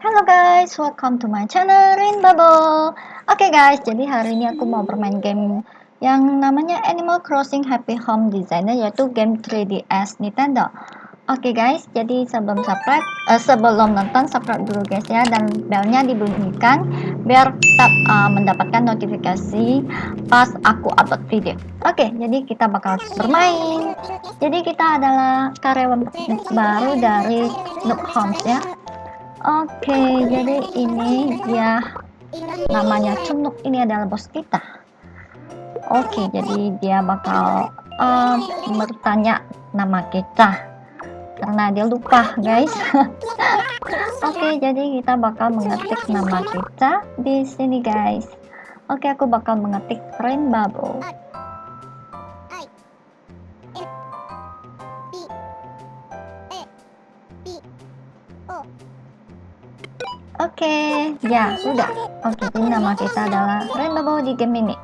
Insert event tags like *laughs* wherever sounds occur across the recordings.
Hello guys, welcome to my channel Rain Bubble. Oke okay guys, jadi hari ini aku mau bermain game yang namanya Animal Crossing Happy Home Designer yaitu game 3DS Nintendo. Oke okay guys, jadi sebelum subscribe, uh, sebelum nonton subscribe dulu guys ya dan belnya dibunyikan biar tetap uh, mendapatkan notifikasi pas aku upload video. Oke, okay, jadi kita bakal bermain. Jadi kita adalah karyawan baru dari Nook Homes ya. Oke, jadi ini dia namanya Cunuk ini adalah bos kita. Oke, jadi dia bakal uh, bertanya nama kita karena dia lupa, guys. *laughs* Oke, jadi kita bakal mengetik nama kita di sini, guys. Oke, aku bakal mengetik Rain okay, ya sudah. Oke, okay, nama kita adalah Rainbow di game ini.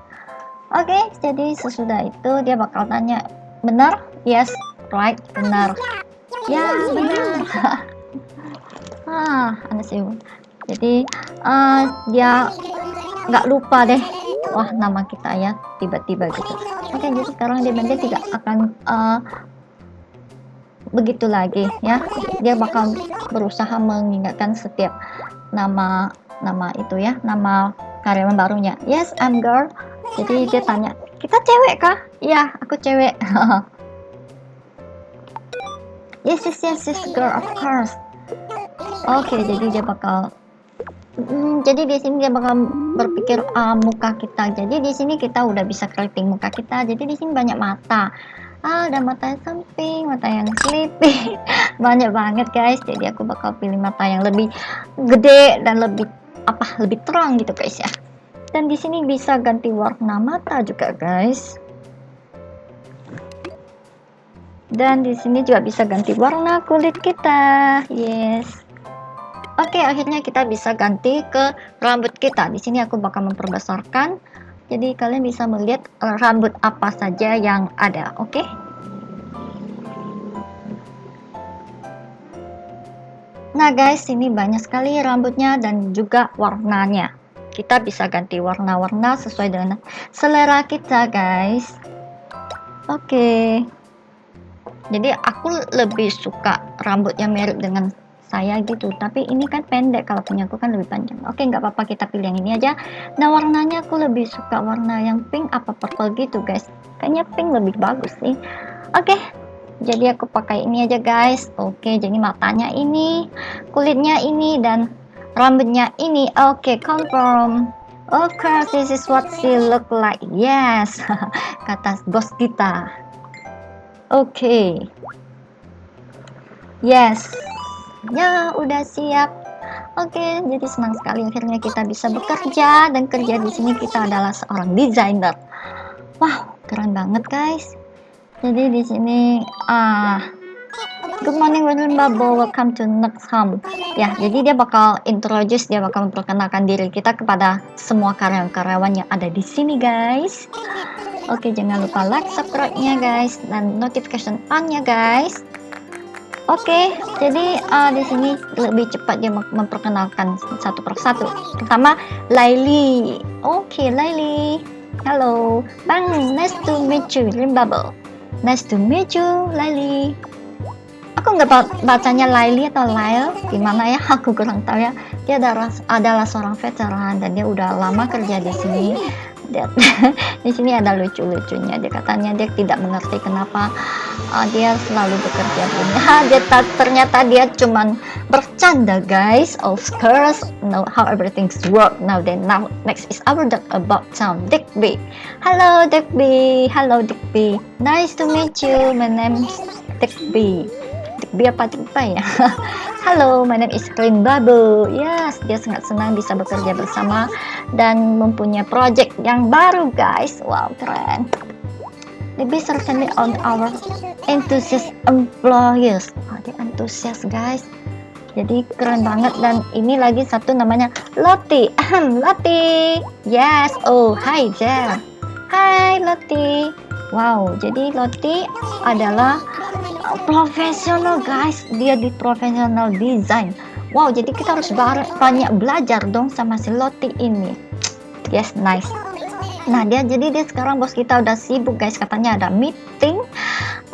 Oke, okay, jadi sesudah itu dia bakal tanya, benar? Yes, right, benar. Ya, benar. *laughs* ah, ada sih. Jadi uh, dia nggak lupa deh. Wah, nama kita ya tiba-tiba gitu. Oke, okay, jadi sekarang dia nanti tidak akan uh, begitu lagi ya. Dia bakal berusaha mengingatkan setiap nama nama itu ya nama karyawan barunya. Yes I'm girl. Jadi dia tanya kita cewek kah? Iya aku cewek. *laughs* Yes yes yes yes girl of course. Oke okay, jadi dia bakal Hmm, jadi di sini dia bakal berpikir uh, muka kita. Jadi di sini kita udah bisa keriting muka kita. Jadi di sini banyak mata ah ada mata yang samping mata yang sleepy *laughs* banyak banget guys jadi aku bakal pilih mata yang lebih gede dan lebih apa lebih terang gitu guys ya dan di sini bisa ganti warna mata juga guys dan di sini juga bisa ganti warna kulit kita yes Oke, akhirnya kita bisa ganti ke rambut kita. Di sini aku bakal memperbesarkan jadi kalian bisa melihat uh, rambut apa saja yang ada, oke? Okay? Nah guys, ini banyak sekali rambutnya dan juga warnanya. Kita bisa ganti warna-warna sesuai dengan selera kita guys. Oke. Okay. Jadi aku lebih suka rambut yang mirip dengan saya gitu tapi ini kan pendek kalau punya aku kan lebih panjang oke nggak apa-apa kita pilih yang ini aja nah warnanya aku lebih suka warna yang pink apa purple gitu guys kayaknya pink lebih bagus sih oke jadi aku pakai ini aja guys. Oke jadi matanya ini kulitnya ini dan rambutnya ini. Oke confirm. Of course this is what she look like. Yes *laughs* kata bos kita. Oke. Yes. Ya, udah siap. Oke, jadi senang sekali akhirnya kita bisa bekerja dan kerja di sini. Kita adalah seorang desainer. Wow, keren banget guys. Jadi di sini ah Good morning William Babo, welcome to next home. Ya, jadi dia bakal introduce, dia bakal memperkenalkan diri kita kepada semua karyawan-karyawan yang ada di sini guys. Oke, jangan lupa like, subscribe-nya guys, dan notification on-nya guys. Oke, jadi uh, di sini lebih cepat dia memperkenalkan satu persatu. Pertama, Laili. Oke, Laili. Halo, Bang. Nice to meet you, Bubble. Nice to meet you, Laili. Aku nggak bacanya Laili atau Lail, gimana ya? *laughs* Aku kurang tahu ya. Dia adalah, adalah seorang veteran dan dia udah lama kerja di sini dia, *laughs* di sini ada lucu-lucunya. Dia katanya dia tidak mengerti kenapa uh, dia selalu bekerja punya dia ternyata dia cuman bercanda guys. Of course. Know how everything's work now then now next is our talk about town. Dickby hello Dickby hello Dickby nice to meet you. My name's Dickby Apa Dickby ya Halo, my name is Rin Babu. Yes, dia sangat senang bisa bekerja bersama dan mempunyai project yang baru, guys. Wow, keren. Lebih certainly on our enthusiast employees. Oh, dia antusias, guys. Jadi keren banget dan ini lagi satu namanya Loti. Loti. Yes. Oh, hi Jel. Hai Loti. Wow, jadi Loti adalah profesional guys. Dia di profesional design. Wow jadi kita harus banyak belajar dong sama si Loti ini. Yes nice. Nah dia jadi dia sekarang bos kita udah sibuk guys. Katanya ada meeting.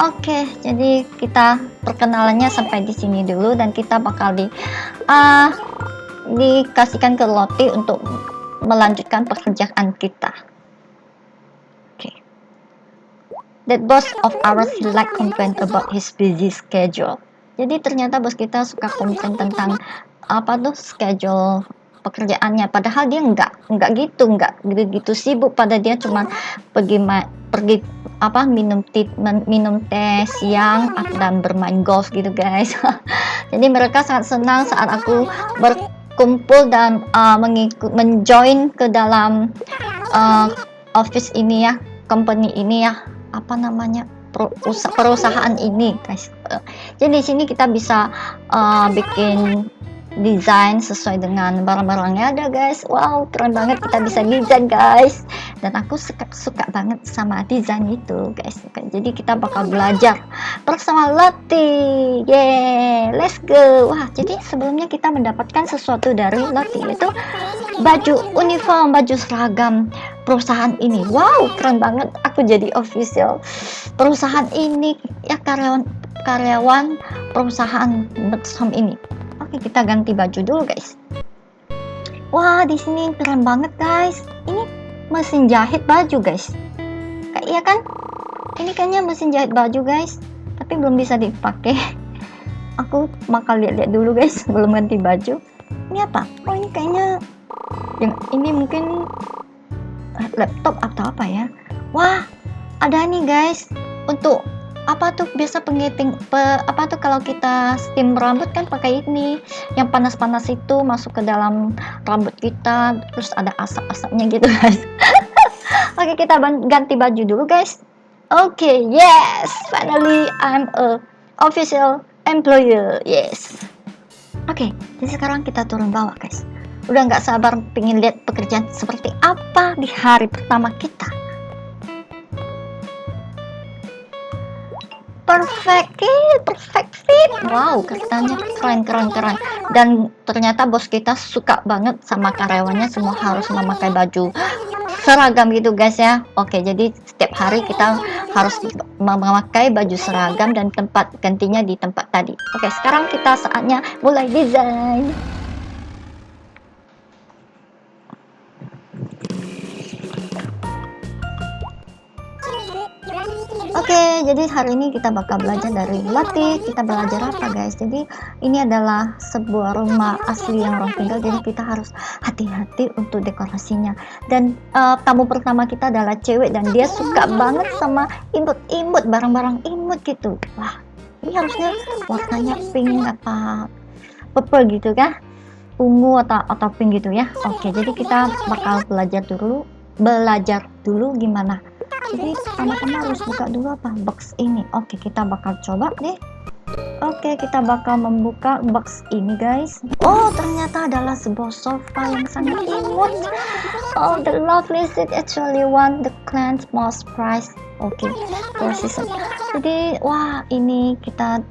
Oke okay, jadi kita perkenalannya sampai di sini dulu dan kita bakal di uh, dikasihkan ke Loti untuk melanjutkan pekerjaan kita that boss of ours like complain about his busy schedule. Jadi ternyata bos kita suka komplain tentang apa tuh schedule pekerjaannya. Padahal dia nggak nggak gitu, nggak gitu, gitu sibuk. Pada dia cuma pergi pergi apa minum minum teh siang dan bermain golf gitu guys. *laughs* Jadi mereka sangat senang saat aku berkumpul dan uh, mengikut menjoin ke dalam uh, office ini ya, company ini ya apa namanya perusahaan ini guys. Jadi di sini kita bisa uh, bikin desain sesuai dengan barang-barangnya ada guys. Wow keren banget kita bisa desain guys. Dan aku suka suka banget sama desain itu guys. Jadi kita bakal belajar bersama Lati yeah let's go. Wah jadi sebelumnya kita mendapatkan sesuatu dari Lati itu baju uniform baju seragam perusahaan ini wow keren banget aku jadi official perusahaan ini ya karyawan karyawan perusahaan Betsam ini Oke, kita ganti baju dulu, guys. Wah, di sini keren banget, guys. Ini mesin jahit baju, guys. Kayak iya kan? Ini kayaknya mesin jahit baju, guys. Tapi belum bisa dipakai. *laughs* Aku bakal lihat-lihat dulu, guys, *laughs* belum ganti baju. Ini apa? Oh, ini kayaknya yang ini mungkin laptop atau apa ya? Wah, ada nih, guys. Untuk apa tuh biasa pengiting pe, apa tuh kalau kita steam rambut kan pakai ini. Yang panas-panas itu masuk ke dalam rambut kita terus ada asap-asapnya gitu guys. *laughs* Oke kita ganti baju dulu guys. Oke okay, yes finally I'm a official employer yes. Oke okay, jadi sekarang kita turun bawah guys udah nggak sabar pengen lihat pekerjaan seperti apa di hari pertama kita. Perfect fit perfect fit. Wow katanya keren keren keren. Dan ternyata bos kita suka banget sama karyawannya semua harus memakai baju seragam gitu guys ya. Oke jadi setiap hari kita harus memakai baju seragam dan tempat gantinya di tempat tadi. Oke sekarang kita saatnya mulai desain Oke, jadi hari ini kita bakal belajar dari latih. Kita belajar apa guys? Jadi ini adalah sebuah rumah asli yang orang tinggal. Jadi kita harus hati-hati untuk dekorasinya. Dan uh, tamu pertama kita adalah cewek dan dia suka banget sama imut-imut, barang-barang imut gitu. Wah, ini harusnya warnanya pink apa purple gitu kan? Ungu atau atau pink gitu ya. Oke, jadi kita bakal belajar dulu, belajar dulu gimana jadi pertama-tama harus buka dulu apa box ini oke kita bakal coba deh Oke, kita bakal membuka box ini, guys. Oh, ternyata adalah sebuah sofa yang sangat imut. Oh, the lovely seat actually won the client's most prize. Oke, okay. Jadi, wah, ini kita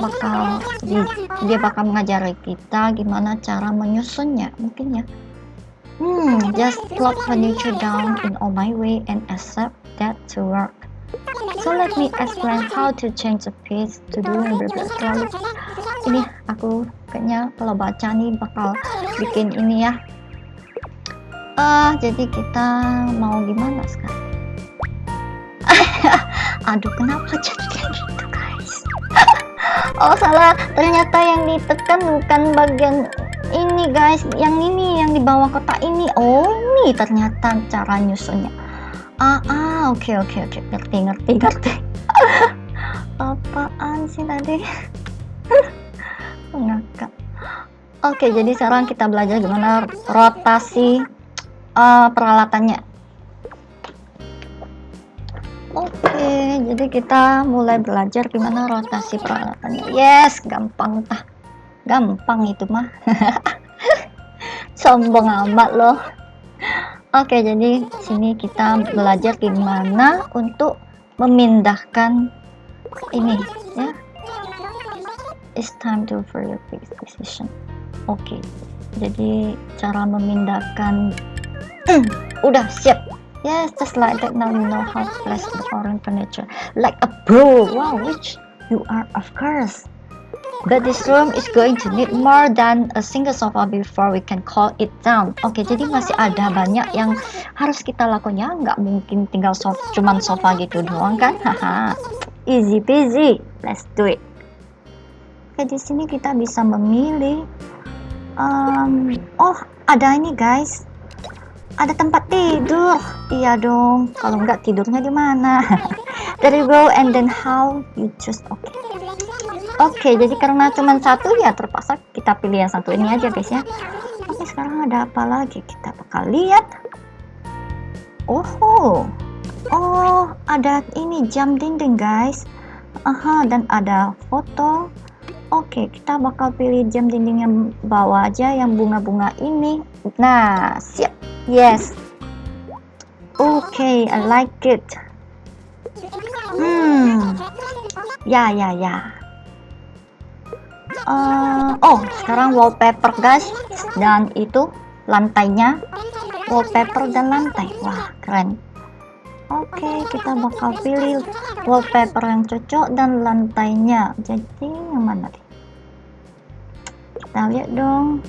bakal dia bakal mengajari kita gimana cara menyusunnya, mungkin ya. Hmm, just plop furniture down in all my way and accept that to work. So let me explain how to change the page to do and berbelas Ini aku kayaknya kalau baca nih bakal bikin ini ya. Uh, jadi kita mau gimana sekarang? *laughs* Aduh, kenapa jadi kayak gitu guys? *laughs* oh salah, ternyata yang ditekan bukan bagian ini guys yang ini yang di bawah kotak ini oh ini ternyata cara nyusunnya ah ah oke okay, oke okay, oke. Okay. ngerti ngerti ngerti. *laughs* Apaan sih tadi? *laughs* Ngakak. Oke jadi sekarang kita belajar gimana rotasi uh, peralatannya. Oke jadi kita mulai belajar gimana rotasi peralatannya. Yes gampang tah gampang itu mah. *laughs* Sombong amat loh oke jadi sini kita belajar gimana untuk memindahkan ini ya. It's time to for your decision. Oke jadi cara memindahkan *clears throat* udah siap. Yes just like that. Now you know how to place the foreign furniture. Like a pro wow which you are of course but this room is going to need more than a single sofa before we can call it down. Oke jadi masih ada banyak yang harus kita lakukan. Ya nggak mungkin tinggal sofa cuman sofa gitu doang kan? Haha. Easy peasy. Let's do it. Oke di sini kita bisa memilih um, oh ada ini guys. Ada tempat tidur. Iya dong. Kalau nggak tidurnya di mana? There you go and then how you choose. Oke. okay. Oke jadi karena cuma satu ya terpaksa kita pilih yang satu ini aja guys ya oke sekarang ada apa lagi kita bakal lihat oh oh ada ini jam dinding guys aha dan ada foto Oke, kita bakal pilih jam dinding yang bawah aja yang bunga-bunga ini. Nah, siap. Yes. Okay, I like it. Hmm. Ya, ya, ya. Uh, oh, sekarang wallpaper guys. Dan itu lantainya. Wallpaper dan lantai. Wah, keren. Oke, okay, kita bakal pilih wallpaper yang cocok dan lantainya. Jadi yang mana nih? Kita lihat dong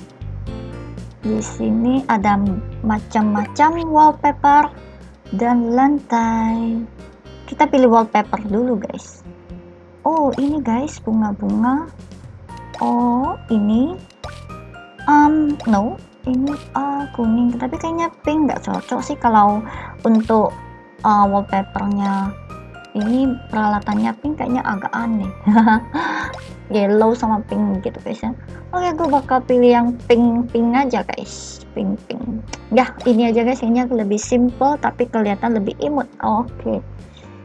di sini ada macam-macam wallpaper dan lantai kita pilih wallpaper dulu guys oh ini guys bunga-bunga oh ini um no ini uh, kuning. Tapi kayaknya pink nggak cocok sih kalau untuk uh, wallpapernya. Ini peralatannya pink kayaknya agak aneh. *laughs* Yellow sama pink gitu guys ya. Oke gue bakal pilih yang pink pink aja guys. Pink pink ya ini aja guys. Ini lebih simple tapi kelihatan lebih imut. Oke.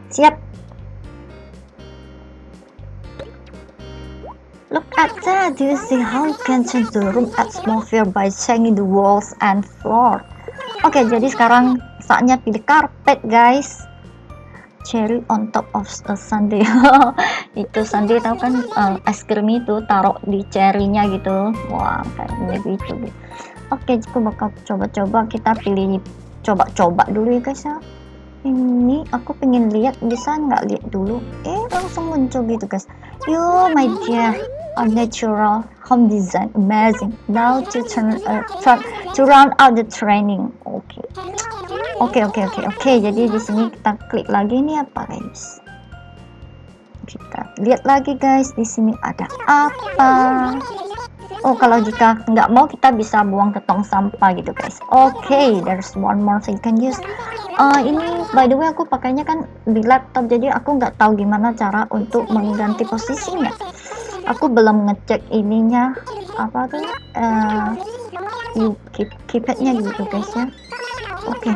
Siap Look at that! Do you see how you can change the room atmosphere by changing the walls and floor? Oke, okay, jadi sekarang saatnya pilih karpet, guys. Cherry on top of a sundae *laughs* itu sundae tahu kan uh, es krim itu taruh di cherrynya gitu. Wah kayaknya gitu oke aku bakal coba-coba. Kita pilih coba-coba dulu ya guys ya. Ini aku pengen lihat bisa nggak lihat dulu? Eh langsung muncul gitu guys. Yo my dear a natural home design amazing now to turn, uh, to round out the training oke okay. Oke okay, oke okay, oke okay, oke. Jadi di sini kita klik lagi ini apa guys? Kita lihat lagi guys di sini ada apa? Oh kalau jika nggak mau kita bisa buang ke tong sampah gitu guys. Oke, okay, there's one more thing you can use. Uh, ini by the way aku pakainya kan di laptop jadi aku nggak tahu gimana cara untuk mengganti posisinya. Aku belum ngecek ininya apa tuh uh, keypadnya gitu guys ya. Oke. Okay.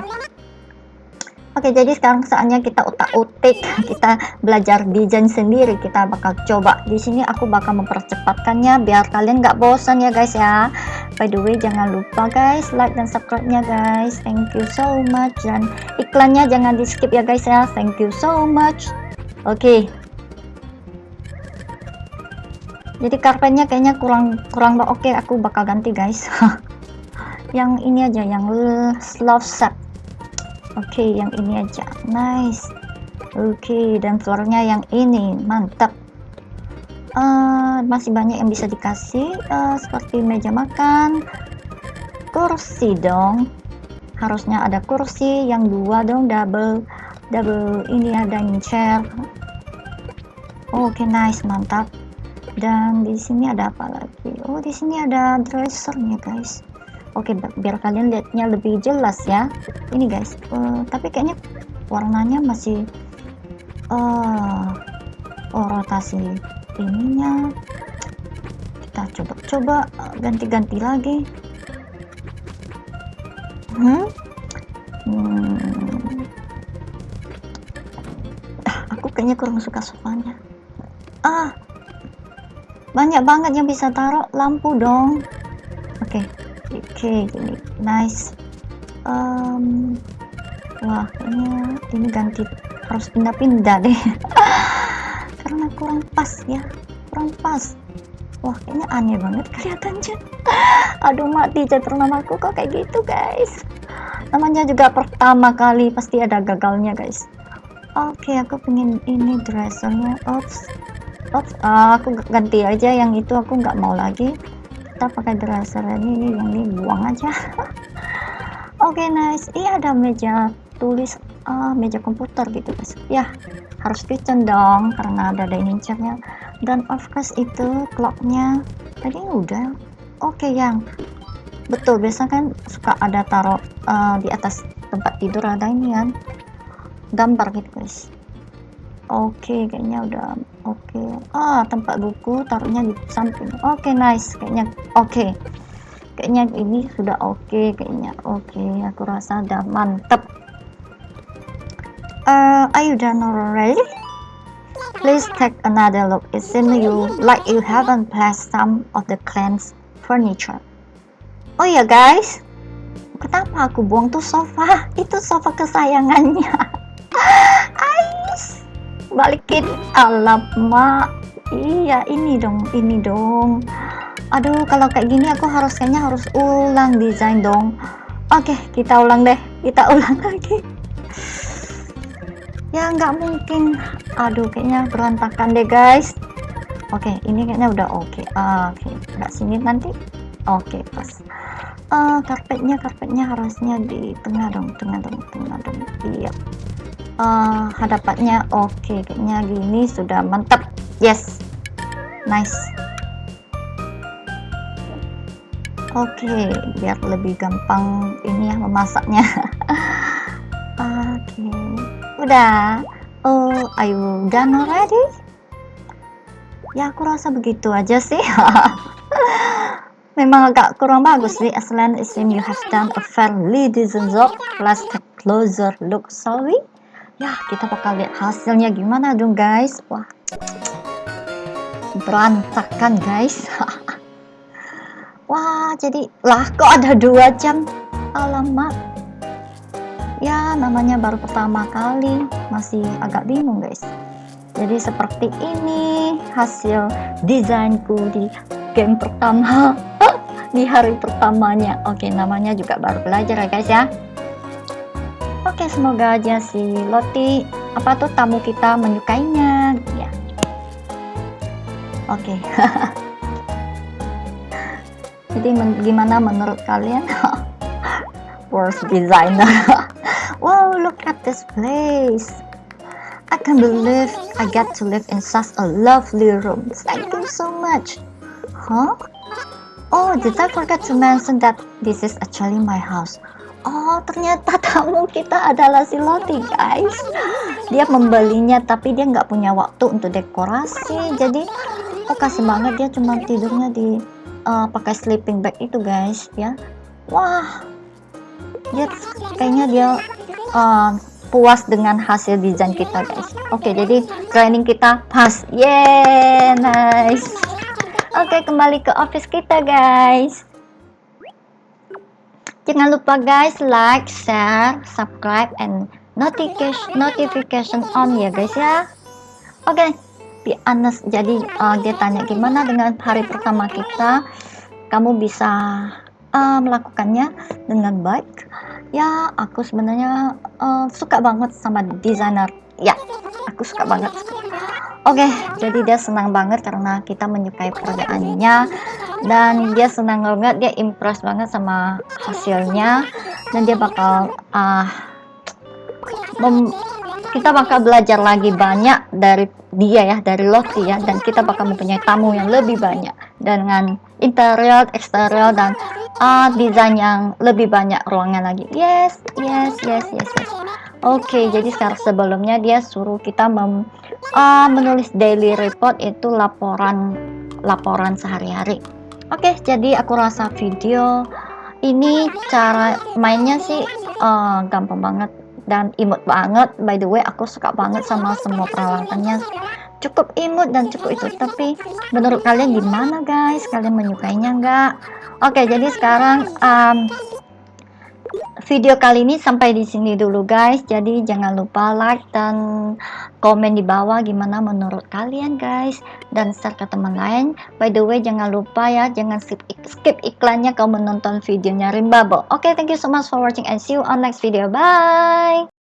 Oke, jadi sekarang saatnya kita utak-utik, *laughs* kita belajar desain sendiri. Kita bakal coba. Di sini aku bakal mempercepatkannya biar kalian nggak bosan ya guys ya. By the way, jangan lupa guys like dan subscribe-nya guys. Thank you so much dan iklannya jangan di skip ya guys ya. Thank you so much. Oke. Jadi karpetnya kayaknya kurang kurang oke, aku bakal ganti guys. *laughs* yang ini aja yang love set. Oke okay, yang ini aja. Nice. Oke okay, dan floornya yang ini. Mantap. Uh, masih banyak yang bisa dikasih. Uh, seperti meja makan. Kursi dong. Harusnya ada kursi. Yang dua dong double double ini dining chair. Oke okay, nice. Mantap dan di sini ada apa lagi? Oh di sini ada dressernya guys. Oke biar kalian lihatnya lebih jelas ya. Ini guys. Uh, tapi kayaknya warnanya masih uh, oh rotasi ininya. Kita coba-coba ganti-ganti lagi. Hmm? hmm. Ah, aku kayaknya kurang suka sofanya. Ah banyak banget yang bisa taruh. Lampu dong. Oke okay okay, gini. Nice. Um, wah ini ini ganti harus pindah-pindah deh. *laughs* Karena kurang pas ya. Kurang pas. Wah kayaknya aneh banget kelihatannya *laughs* aduh mati jatuh namaku kok kayak gitu guys? Namanya juga pertama kali pasti ada gagalnya guys. Oke okay, aku pengen ini dressernya oops uh, aku ganti aja yang itu aku nggak mau lagi. Kita pakai dresser ini yang ini buang aja. *laughs* Oke okay, nice. Iya ada meja tulis uh, meja komputer gitu guys. Ya harus kitchen dong karena ada dining chairnya. Dan of course itu clocknya. Tadi udah. Oke okay, yang betul biasa kan suka ada taruh uh, di atas tempat tidur ada ini kan. Gambar gitu guys oke okay, kayaknya udah oke. Okay. ah tempat buku taruhnya di samping. Oke okay, nice kayaknya. Oke. Okay. kayaknya ini sudah oke okay, kayaknya. Oke okay. aku rasa udah mantep. Uh, are you done already? Please take another look. It seems you like you haven't placed some of the clean's furniture. Oh ya guys. Kenapa aku buang tuh sofa? *laughs* Itu sofa kesayangannya. *laughs* Ais balikin. Alamak iya ini dong ini dong. Aduh kalau kayak gini aku harus kayaknya harus ulang desain dong. Oke kita ulang deh. Kita *laughs* ulang lagi. Ya nggak mungkin. Aduh kayaknya berantakan deh guys. Oke ini kayaknya udah oke. Oke nggak sini nanti? Oke pas. Uh, karpetnya karpetnya harusnya di tengah dong tengah dong tengah dong. Iya uh, hadapannya oke okay. kayaknya gini sudah mantap. Yes nice. Oke okay, biar lebih gampang ini ya memasaknya. *laughs* Oke okay. udah. Oh are you done already? Ya aku rasa begitu aja sih. *laughs* Memang agak kurang bagus sih as long as you have done a fairly decent job let's take closer look sorry ya kita bakal lihat hasilnya gimana dong guys. Wah. Berantakan guys. *laughs* Wah jadi lah kok ada dua jam? Alamak. Ya namanya baru pertama kali. Masih agak bingung guys. Jadi seperti ini hasil desainku di game pertama *laughs* di hari pertamanya. Oke namanya juga baru belajar ya guys ya Oke, semoga aja si Loti apa tuh tamu kita menyukainya ya. Oke. *laughs* Jadi men gimana menurut kalian? *laughs* Worst designer. *laughs* wow, look at this place. I can't believe I get to live in such a lovely room. Thank you so much. Huh? Oh, did I forget to mention that this is actually my house? Oh, ternyata *laughs* tamu kita adalah si Loti, guys. Dia membelinya, tapi dia nggak punya waktu untuk dekorasi. Jadi, oh kasih banget dia cuma tidurnya di uh, pakai sleeping bag itu, guys. Ya, wah, dia kayaknya dia uh, puas dengan hasil desain kita, guys. Oke, jadi training kita pas. Yeah, nice. Oke, kembali ke office kita, guys. Jangan lupa guys like, share, subscribe, and notification notification on ya guys ya. Oke, okay, be honest. Jadi uh, dia tanya gimana dengan hari pertama kita, kamu bisa uh, melakukannya dengan baik. Ya, aku sebenarnya uh, suka banget sama desainer. Ya, aku suka banget. Oke, okay, jadi dia senang banget karena kita menyukai pekerjaannya dan dia senang banget dia impress banget sama hasilnya dan dia bakal uh, kita bakal belajar lagi banyak dari dia ya dari Lottie ya dan kita bakal mempunyai tamu yang lebih banyak dengan interior, eksterior dan uh, desain yang lebih banyak ruangan lagi. Yes, yes, yes, yes, yes. Oke, okay, jadi sekarang sebelumnya dia suruh kita mem, uh, menulis daily report itu laporan laporan sehari-hari. Oke, okay, jadi aku rasa video ini cara mainnya sih uh, gampang banget dan imut banget. By the way, aku suka banget sama semua peralatannya. Cukup imut dan cukup itu. Tapi menurut kalian gimana guys? Kalian menyukainya nggak? Oke, okay, jadi sekarang um, video kali ini sampai di sini dulu guys. Jadi jangan lupa like dan komen di bawah gimana menurut kalian guys dan share ke teman lain. By the way jangan lupa ya jangan skip skip iklannya kalau menonton videonya Rimbabo. Oke, okay, thank you so much for watching and see you on next video. Bye.